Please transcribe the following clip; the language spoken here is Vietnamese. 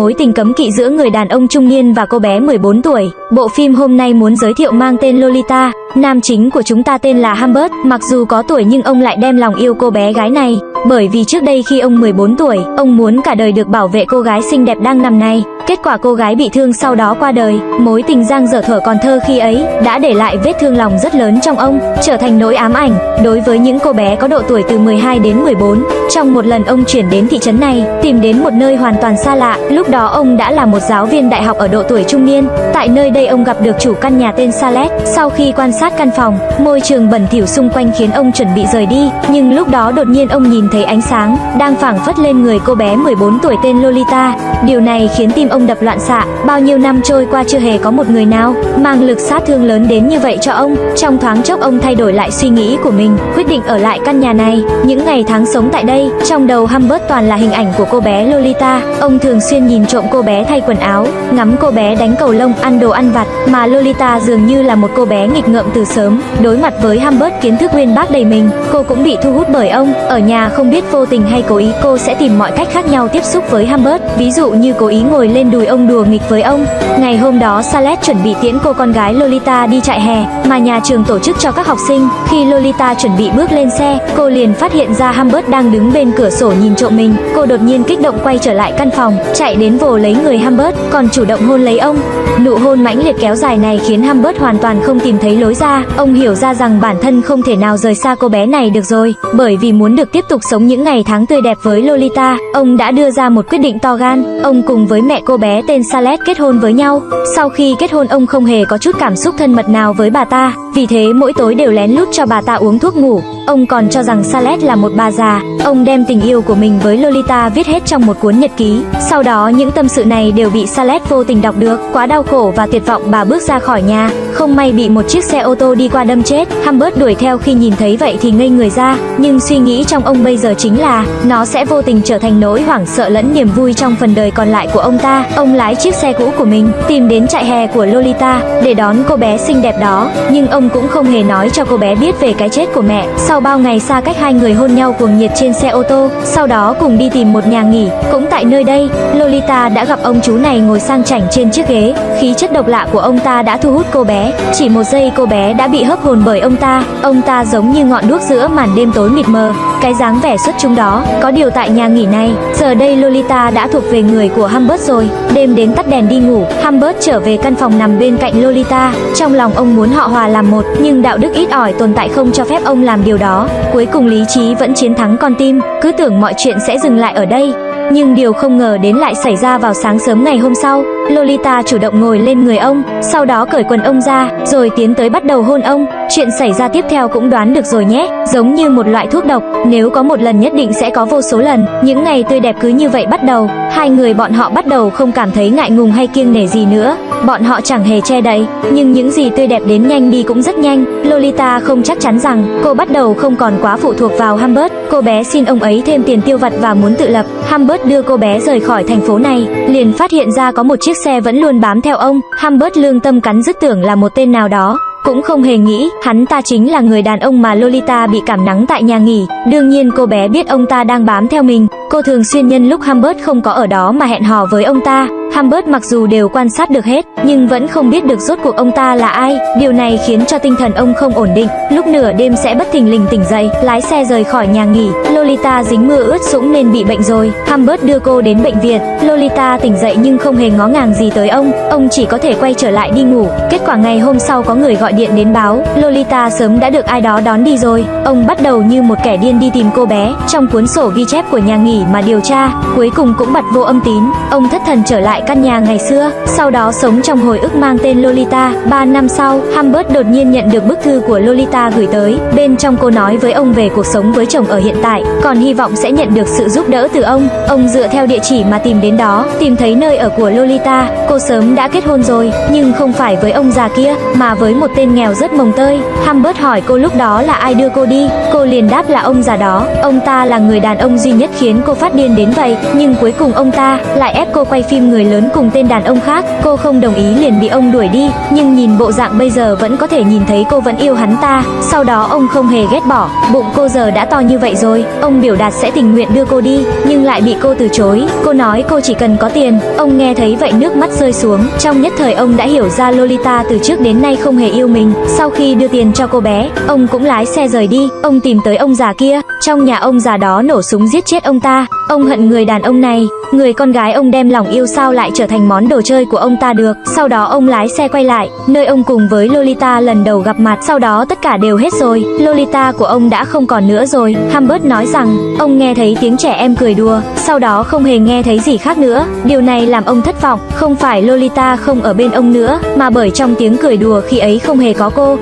mối tình cấm kỵ giữa người đàn ông trung niên và cô bé 14 tuổi. Bộ phim hôm nay muốn giới thiệu mang tên Lolita. Nam chính của chúng ta tên là Humbert, mặc dù có tuổi nhưng ông lại đem lòng yêu cô bé gái này. Bởi vì trước đây khi ông 14 tuổi, ông muốn cả đời được bảo vệ cô gái xinh đẹp đang nằm này. Kết quả cô gái bị thương sau đó qua đời, mối tình giang dở thở còn thơ khi ấy đã để lại vết thương lòng rất lớn trong ông, trở thành nỗi ám ảnh đối với những cô bé có độ tuổi từ 12 đến 14. Trong một lần ông chuyển đến thị trấn này, tìm đến một nơi hoàn toàn xa lạ, lúc đó ông đã là một giáo viên đại học ở độ tuổi trung niên. Tại nơi đây ông gặp được chủ căn nhà tên Salet. Sau khi quan sát căn phòng, môi trường bẩn thỉu xung quanh khiến ông chuẩn bị rời đi, nhưng lúc đó đột nhiên ông nhìn thấy ánh sáng đang phảng phất lên người cô bé 14 tuổi tên Lolita. Điều này khiến tim ông đập loạn xạ, bao nhiêu năm trôi qua chưa hề có một người nào mang lực sát thương lớn đến như vậy cho ông. Trong thoáng chốc ông thay đổi lại suy nghĩ của mình, quyết định ở lại căn nhà này. Những ngày tháng sống tại đây, trong đầu Humbert toàn là hình ảnh của cô bé Lolita. Ông thường xuyên nhìn trộm cô bé thay quần áo, ngắm cô bé đánh cầu lông, ăn đồ ăn vặt, mà Lolita dường như là một cô bé nghịch ngợm từ sớm. Đối mặt với Humbert kiến thức uyên bác đầy mình, cô cũng bị thu hút bởi ông. Ở nhà không biết vô tình hay cố ý, cô sẽ tìm mọi cách khác nhau tiếp xúc với Humbert. Ví dụ như cố ý ngồi lên đùi ông đùa nghịch với ông. Ngày hôm đó Salet chuẩn bị tiễn cô con gái Lolita đi trại hè mà nhà trường tổ chức cho các học sinh. Khi Lolita chuẩn bị bước lên xe, cô liền phát hiện ra Humbert đang đứng bên cửa sổ nhìn trộm mình. Cô đột nhiên kích động quay trở lại căn phòng, chạy đến vồ lấy người Humbert, còn chủ động hôn lấy ông. Nụ hôn mãnh liệt kéo dài này khiến Humbert hoàn toàn không tìm thấy lối ra. Ông hiểu ra rằng bản thân không thể nào rời xa cô bé này được rồi, bởi vì muốn được tiếp tục sống những ngày tháng tươi đẹp với Lolita, ông đã đưa ra một quyết định to gan. Ông cùng với mẹ cô cô bé tên Salet kết hôn với nhau. Sau khi kết hôn ông không hề có chút cảm xúc thân mật nào với bà ta, vì thế mỗi tối đều lén lút cho bà ta uống thuốc ngủ. Ông còn cho rằng Salet là một bà già. Ông đem tình yêu của mình với Lolita viết hết trong một cuốn nhật ký. Sau đó những tâm sự này đều bị Salet vô tình đọc được. Quá đau khổ và tuyệt vọng bà bước ra khỏi nhà. Không may bị một chiếc xe ô tô đi qua đâm chết. Humbert đuổi theo khi nhìn thấy vậy thì ngây người ra. Nhưng suy nghĩ trong ông bây giờ chính là nó sẽ vô tình trở thành nỗi hoảng sợ lẫn niềm vui trong phần đời còn lại của ông ta. Ông lái chiếc xe cũ của mình tìm đến trại hè của Lolita để đón cô bé xinh đẹp đó. Nhưng ông cũng không hề nói cho cô bé biết về cái chết của mẹ. Sau bao ngày xa cách hai người hôn nhau cuồng nhiệt trên xe ô tô, sau đó cùng đi tìm một nhà nghỉ. Cũng tại nơi đây, Lolita đã gặp ông chú này ngồi sang chảnh trên chiếc ghế. Khí chất độc lạ của ông ta đã thu hút cô bé. Chỉ một giây cô bé đã bị hấp hồn bởi ông ta. Ông ta giống như ngọn đuốc giữa màn đêm tối mịt mờ. Cái dáng vẻ xuất chúng đó, có điều tại nhà nghỉ này, giờ đây Lolita đã thuộc về người của Humbert rồi. Đêm đến tắt đèn đi ngủ, Humbert trở về căn phòng nằm bên cạnh Lolita. Trong lòng ông muốn họ hòa làm một, nhưng đạo đức ít ỏi tồn tại không cho phép ông làm điều đó. Cuối cùng lý trí vẫn chiến thắng con tim, cứ tưởng mọi chuyện sẽ dừng lại ở đây. Nhưng điều không ngờ đến lại xảy ra vào sáng sớm ngày hôm sau. Lolita chủ động ngồi lên người ông, sau đó cởi quần ông ra, rồi tiến tới bắt đầu hôn ông. Chuyện xảy ra tiếp theo cũng đoán được rồi nhé, giống như một loại thuốc độc, nếu có một lần nhất định sẽ có vô số lần. Những ngày tươi đẹp cứ như vậy bắt đầu, hai người bọn họ bắt đầu không cảm thấy ngại ngùng hay kiêng nể gì nữa. Bọn họ chẳng hề che đậy, nhưng những gì tươi đẹp đến nhanh đi cũng rất nhanh. Lolita không chắc chắn rằng cô bắt đầu không còn quá phụ thuộc vào Humbert. Cô bé xin ông ấy thêm tiền tiêu vặt và muốn tự lập. Humbert đưa cô bé rời khỏi thành phố này, liền phát hiện ra có một chiếc xe vẫn luôn bám theo ông. Humbert lương tâm cắn dứt tưởng là một tên nào đó, cũng không hề nghĩ hắn ta chính là người đàn ông mà Lolita bị cảm nắng tại nhà nghỉ. Đương nhiên cô bé biết ông ta đang bám theo mình, cô thường xuyên nhân lúc Humbert không có ở đó mà hẹn hò với ông ta. Humbert mặc dù đều quan sát được hết, nhưng vẫn không biết được rốt cuộc ông ta là ai. Điều này khiến cho tinh thần ông không ổn định. Lúc nửa đêm sẽ bất thình lình tỉnh dậy, lái xe rời khỏi nhà nghỉ. Lolita dính mưa ướt sũng nên bị bệnh rồi. Humbert đưa cô đến bệnh viện. Lolita tỉnh dậy nhưng không hề ngó ngàng gì tới ông. Ông chỉ có thể quay trở lại đi ngủ. Kết quả ngày hôm sau có người gọi điện đến báo, Lolita sớm đã được ai đó đón đi rồi. Ông bắt đầu như một kẻ điên đi tìm cô bé. Trong cuốn sổ ghi chép của nhà nghỉ mà điều tra, cuối cùng cũng bật vô âm tín. Ông thất thần trở lại căn nhà ngày xưa, sau đó sống trong hồi ức mang tên Lolita. Ba năm sau, Humbert đột nhiên nhận được bức thư của Lolita gửi tới. Bên trong cô nói với ông về cuộc sống với chồng ở hiện tại, còn hy vọng sẽ nhận được sự giúp đỡ từ ông. Ông dựa theo địa chỉ mà tìm đến đó, tìm thấy nơi ở của Lolita. Cô sớm đã kết hôn rồi, nhưng không phải với ông già kia, mà với một tên nghèo rất mồng tơi. Humbert hỏi cô lúc đó là ai đưa cô đi, cô liền đáp là ông già đó. Ông ta là người đàn ông duy nhất khiến cô phát điên đến vậy, nhưng cuối cùng ông ta lại ép cô quay phim người lớn cùng tên đàn ông khác, cô không đồng ý liền bị ông đuổi đi, nhưng nhìn bộ dạng bây giờ vẫn có thể nhìn thấy cô vẫn yêu hắn ta, sau đó ông không hề ghét bỏ, bụng cô giờ đã to như vậy rồi, ông biểu đạt sẽ tình nguyện đưa cô đi, nhưng lại bị cô từ chối, cô nói cô chỉ cần có tiền, ông nghe thấy vậy nước mắt rơi xuống, trong nhất thời ông đã hiểu ra Lolita từ trước đến nay không hề yêu mình, sau khi đưa tiền cho cô bé, ông cũng lái xe rời đi, ông tìm tới ông già kia, trong nhà ông già đó nổ súng giết chết ông ta, ông hận người đàn ông này, người con gái ông đem lòng yêu sao lại lại trở thành món đồ chơi của ông ta được, sau đó ông lái xe quay lại, nơi ông cùng với Lolita lần đầu gặp mặt, sau đó tất cả đều hết rồi, Lolita của ông đã không còn nữa rồi, Humbert nói rằng, ông nghe thấy tiếng trẻ em cười đùa, sau đó không hề nghe thấy gì khác nữa, điều này làm ông thất vọng, không phải Lolita không ở bên ông nữa, mà bởi trong tiếng cười đùa khi ấy không hề có cô,